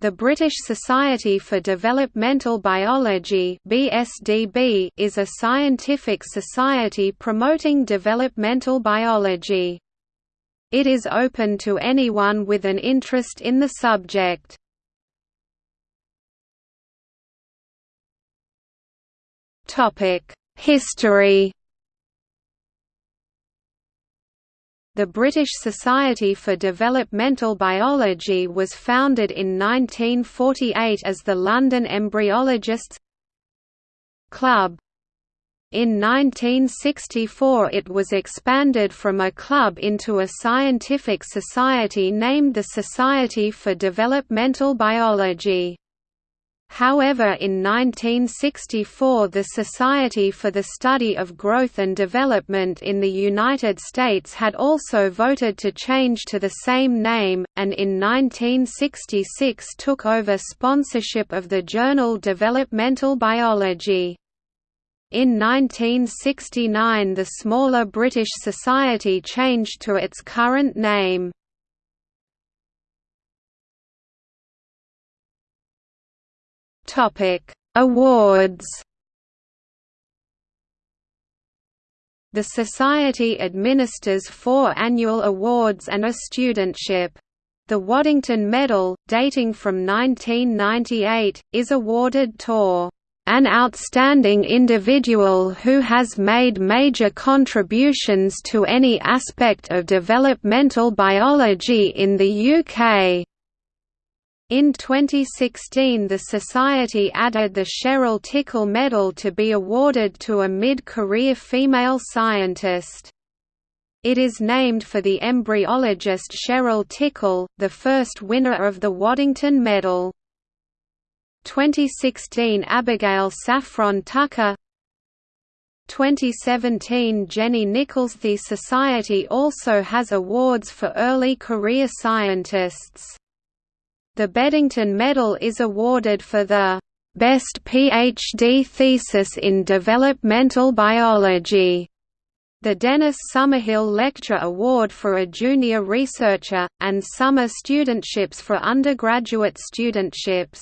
The British Society for Developmental Biology (BSDB) is a scientific society promoting developmental biology. It is open to anyone with an interest in the subject. Topic: History The British Society for Developmental Biology was founded in 1948 as the London Embryologists Club. In 1964 it was expanded from a club into a scientific society named the Society for Developmental Biology. However in 1964 the Society for the Study of Growth and Development in the United States had also voted to change to the same name, and in 1966 took over sponsorship of the journal Developmental Biology. In 1969 the smaller British Society changed to its current name. Topic: Awards. The Society administers four annual awards and a studentship. The Waddington Medal, dating from 1998, is awarded to an outstanding individual who has made major contributions to any aspect of developmental biology in the UK. In 2016 the Society added the Cheryl Tickle Medal to be awarded to a mid-career female scientist. It is named for the embryologist Cheryl Tickle, the first winner of the Waddington Medal. 2016 Abigail Saffron Tucker 2017 Jenny Nichols The Society also has awards for early career scientists. The Beddington Medal is awarded for the best PhD thesis in developmental biology, the Dennis Summerbell Lecture Award for a junior researcher, and summer studentships for undergraduate studentships.